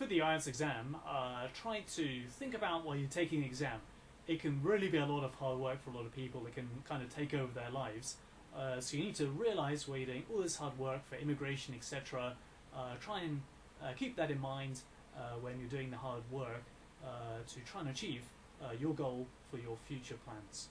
for the IELTS exam, uh, try to think about while you're taking the exam. It can really be a lot of hard work for a lot of people. It can kind of take over their lives. Uh, so you need to realize where you're doing all this hard work for immigration, etc. Uh, try and uh, keep that in mind uh, when you're doing the hard work uh, to try and achieve your goal for your future plans.